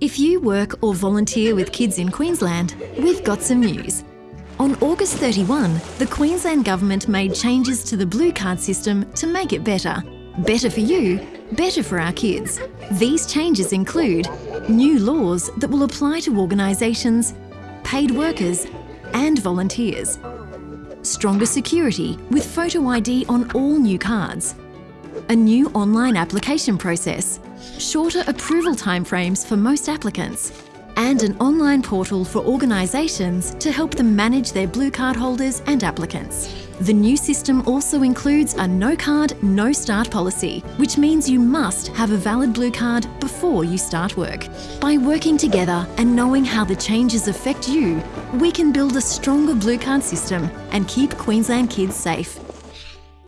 If you work or volunteer with kids in Queensland, we've got some news. On August 31, the Queensland Government made changes to the Blue Card system to make it better. Better for you, better for our kids. These changes include new laws that will apply to organisations, paid workers and volunteers. Stronger security with photo ID on all new cards. A new online application process. Shorter approval timeframes for most applicants. And an online portal for organisations to help them manage their blue card holders and applicants. The new system also includes a no card, no start policy, which means you must have a valid blue card before you start work. By working together and knowing how the changes affect you, we can build a stronger blue card system and keep Queensland kids safe.